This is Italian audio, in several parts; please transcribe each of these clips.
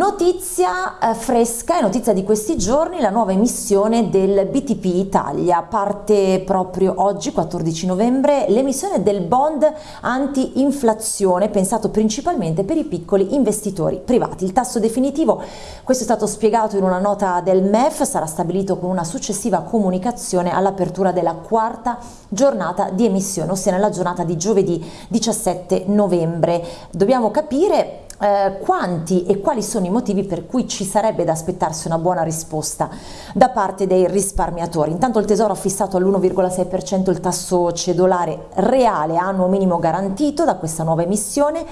Notizia eh, fresca e notizia di questi giorni, la nuova emissione del BTP Italia, parte proprio oggi 14 novembre l'emissione del bond anti-inflazione pensato principalmente per i piccoli investitori privati. Il tasso definitivo, questo è stato spiegato in una nota del MEF, sarà stabilito con una successiva comunicazione all'apertura della quarta giornata di emissione, ossia nella giornata di giovedì 17 novembre. Dobbiamo capire eh, quanti e quali sono i motivi per cui ci sarebbe da aspettarsi una buona risposta da parte dei risparmiatori. Intanto il Tesoro ha fissato all'1,6% il tasso cedolare reale annuo minimo garantito da questa nuova emissione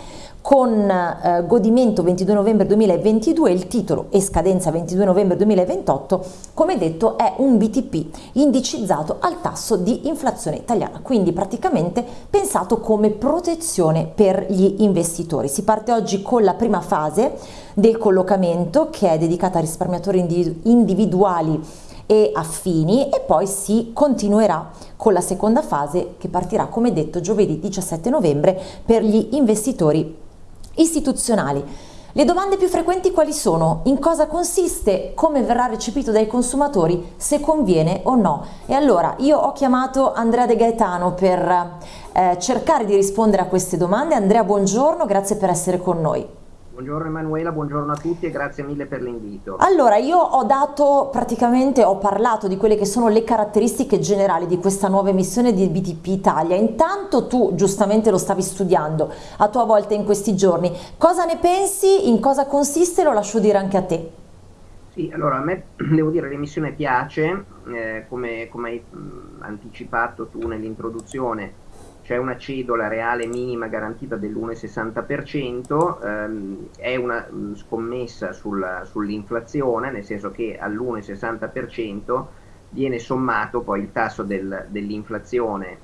con eh, godimento 22 novembre 2022, il titolo e scadenza 22 novembre 2028, come detto è un BTP indicizzato al tasso di inflazione italiana, quindi praticamente pensato come protezione per gli investitori. Si parte oggi con la prima fase del collocamento che è dedicata a risparmiatori individuali e affini e poi si continuerà con la seconda fase che partirà come detto giovedì 17 novembre per gli investitori istituzionali. Le domande più frequenti quali sono? In cosa consiste? Come verrà recepito dai consumatori? Se conviene o no? E allora io ho chiamato Andrea De Gaetano per eh, cercare di rispondere a queste domande. Andrea, buongiorno, grazie per essere con noi. Buongiorno Emanuela, buongiorno a tutti e grazie mille per l'invito. Allora, io ho dato praticamente, ho parlato di quelle che sono le caratteristiche generali di questa nuova emissione di BTP Italia. Intanto tu giustamente lo stavi studiando a tua volta in questi giorni. Cosa ne pensi? In cosa consiste? Lo lascio dire anche a te. Sì, allora a me devo dire l'emissione piace, eh, come, come hai mh, anticipato tu nell'introduzione c'è una cedola reale minima garantita dell'1,60%, ehm, è una scommessa sull'inflazione, nel senso che all'1,60% viene sommato poi il tasso del, dell'inflazione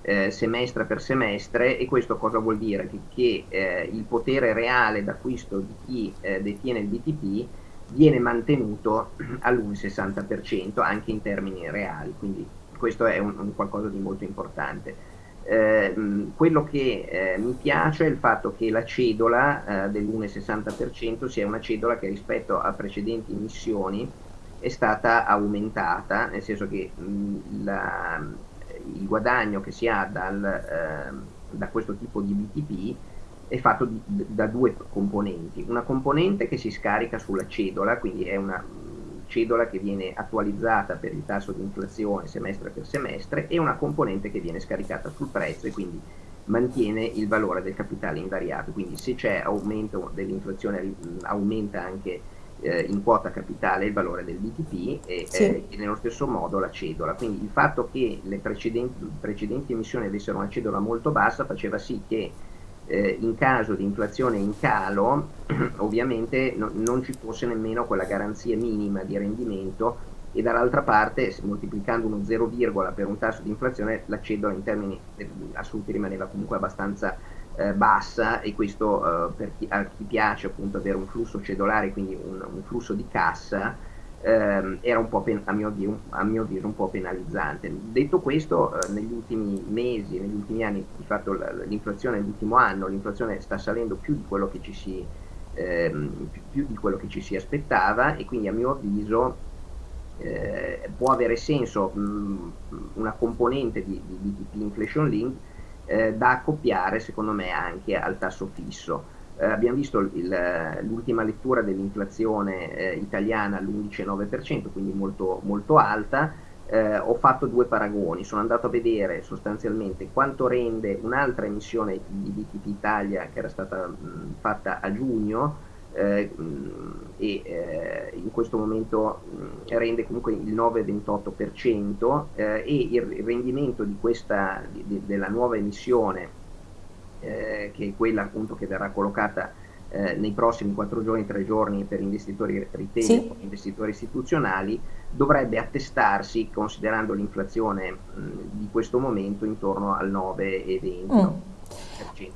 eh, semestre per semestre e questo cosa vuol dire? Che, che eh, il potere reale d'acquisto di chi eh, detiene il BTP viene mantenuto all'1,60% anche in termini reali, quindi questo è un, un qualcosa di molto importante. Eh, quello che eh, mi piace è il fatto che la cedola eh, dell'1,60% sia una cedola che rispetto a precedenti emissioni è stata aumentata, nel senso che mh, la, il guadagno che si ha dal, ehm, da questo tipo di BTP è fatto di, da due componenti. Una componente che si scarica sulla cedola, quindi è una cedola che viene attualizzata per il tasso di inflazione semestre per semestre e una componente che viene scaricata sul prezzo e quindi mantiene il valore del capitale invariato. Quindi se c'è aumento dell'inflazione aumenta anche eh, in quota capitale il valore del BTP e, sì. eh, e, nello stesso modo la cedola. Quindi il fatto che le precedenti, precedenti emissioni avessero una cedola molto bassa faceva sì che eh, in caso di inflazione in calo ovviamente no, non ci fosse nemmeno quella garanzia minima di rendimento e dall'altra parte moltiplicando uno 0, per un tasso di inflazione la cedola in termini eh, assoluti rimaneva comunque abbastanza eh, bassa e questo eh, per chi, a chi piace appunto avere un flusso cedolare quindi un, un flusso di cassa ehm, era un po' a mio, avviso, a, mio avviso, un po' penalizzante. Detto questo, eh, negli ultimi mesi, negli ultimi anni, di fatto l'inflazione nell'ultimo anno, l'inflazione sta salendo più di quello che ci si, ehm, più, più di quello che ci si aspettava e quindi a mio avviso eh, può avere senso mh, una componente di, di, di inflation link eh, da accoppiare secondo me anche al tasso fisso eh, abbiamo visto l'ultima lettura dell'inflazione eh, italiana all'11,9%, quindi molto, molto alta. Eh, ho fatto due paragoni, sono andato a vedere sostanzialmente quanto rende un'altra emissione di BTP Italia che era stata mh, fatta a giugno eh, e eh, in questo momento mh, rende comunque il 9,28% eh, e il rendimento di questa, di, della nuova emissione eh, che è quella appunto che verrà collocata eh, nei prossimi 4 giorni, 3 giorni per investitori retail sì. e investitori istituzionali, dovrebbe attestarsi, considerando l'inflazione mh, di questo momento, intorno al 9,20%. Mm.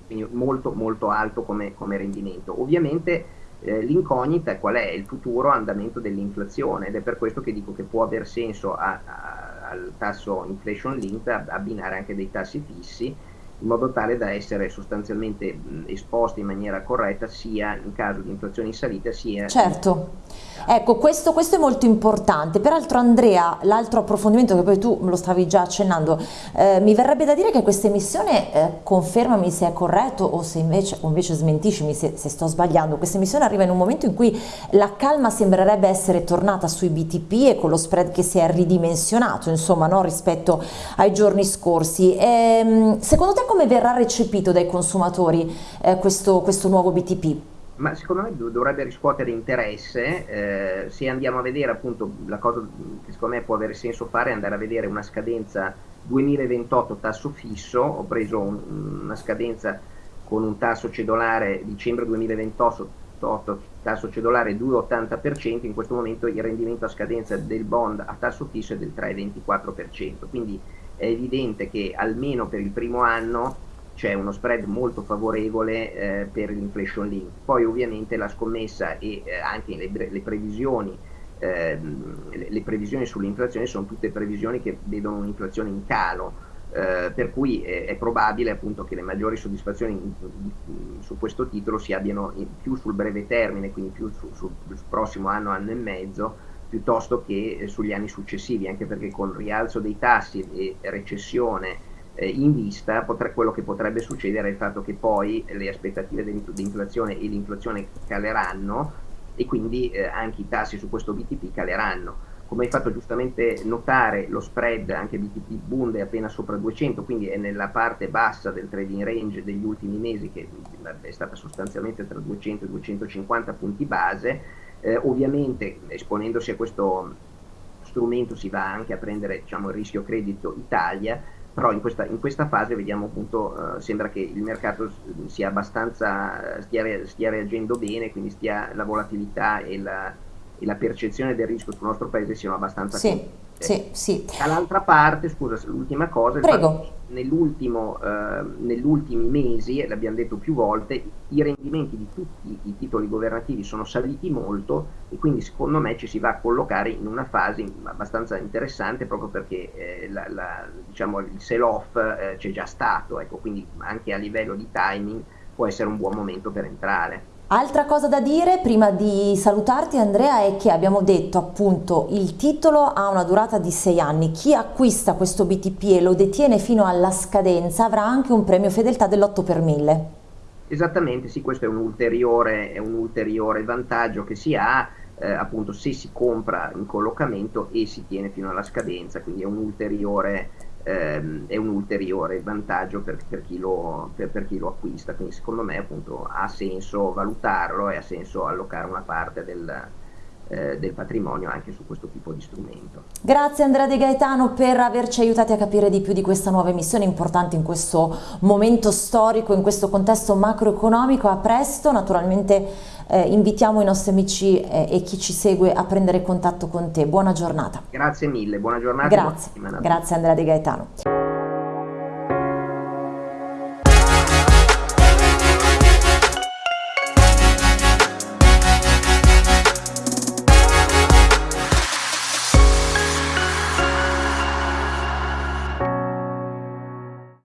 Quindi molto molto alto come, come rendimento. Ovviamente eh, l'incognita qual è? Il futuro andamento dell'inflazione ed è per questo che dico che può aver senso a, a, al tasso inflation linked abbinare anche dei tassi fissi in modo tale da essere sostanzialmente esposti in maniera corretta sia in caso di inflazione in salita sia... Certo, ecco questo, questo è molto importante, peraltro Andrea l'altro approfondimento che poi tu lo stavi già accennando, eh, mi verrebbe da dire che questa emissione, eh, confermami se è corretto o se invece, o invece smentiscimi se, se sto sbagliando, questa emissione arriva in un momento in cui la calma sembrerebbe essere tornata sui BTP e con lo spread che si è ridimensionato insomma no, rispetto ai giorni scorsi. Ehm, secondo te come verrà recepito dai consumatori eh, questo, questo nuovo BTP? ma secondo me dovrebbe riscuotere interesse, eh, se andiamo a vedere appunto la cosa che secondo me può avere senso fare è andare a vedere una scadenza 2028 tasso fisso, ho preso un, una scadenza con un tasso cedolare dicembre 2028 tasso cedolare 2,80%, in questo momento il rendimento a scadenza del bond a tasso fisso è del 3,24%, quindi è evidente che almeno per il primo anno c'è uno spread molto favorevole eh, per l'inflation link. Poi ovviamente la scommessa e eh, anche le, le previsioni eh, le, previsioni sull'inflazione sono tutte previsioni che vedono un'inflazione in calo, eh, per cui è, probabile appunto che le maggiori soddisfazioni in, in, su questo titolo si abbiano in, più sul breve termine, quindi più su, sul prossimo anno, anno e mezzo, piuttosto che eh, sugli anni successivi, anche perché con rialzo dei tassi e recessione eh, in vista, potre, quello che potrebbe succedere è il fatto che poi le aspettative di inflazione e l'inflazione caleranno e quindi eh, anche i tassi su questo BTP caleranno. Come hai fatto giustamente notare, lo spread anche BTP Bund è appena sopra 200, quindi è nella parte bassa del trading range degli ultimi mesi che è stata sostanzialmente tra 200 e 250 punti base eh, ovviamente esponendosi a questo strumento si va anche a prendere diciamo, il rischio credito Italia, però in questa, in questa fase vediamo appunto, eh, sembra che il mercato sia abbastanza, stia, stia reagendo bene, quindi stia, la volatilità e la, e la, percezione del rischio sul nostro paese siano abbastanza sì. Sì, sì. Dall'altra parte, scusa, l'ultima cosa, nell'ultimo, eh, negli ultimi mesi, l'abbiamo detto più volte, i rendimenti di tutti i titoli governativi sono saliti molto e quindi secondo me ci si va a collocare in una fase abbastanza interessante proprio perché eh, la, la, diciamo, il sell-off eh, c'è già stato, ecco, quindi anche a livello di timing può essere un buon momento per entrare. Altra cosa da dire prima di salutarti Andrea è che abbiamo detto appunto il titolo ha una durata di 6 anni, chi acquista questo BTP e lo detiene fino alla scadenza avrà anche un premio fedeltà dell'8 per 1000. Esattamente, sì, questo è un ulteriore, è un ulteriore vantaggio che si ha eh, appunto se si compra in collocamento e si tiene fino alla scadenza, quindi è un ulteriore ehm, è un ulteriore vantaggio per, per, chi lo, per, per, chi lo, acquista, quindi secondo me appunto ha senso valutarlo e ha senso allocare una parte del, eh, del patrimonio anche su questo tipo di strumento. Grazie Andrea De Gaetano per averci aiutati a capire di più di questa nuova emissione importante in questo momento storico, in questo contesto macroeconomico, a presto, naturalmente eh, invitiamo i nostri amici eh, e chi ci segue a prendere contatto con te. Buona giornata. Grazie mille, buona giornata. Grazie, buona grazie Andrea De Gaetano.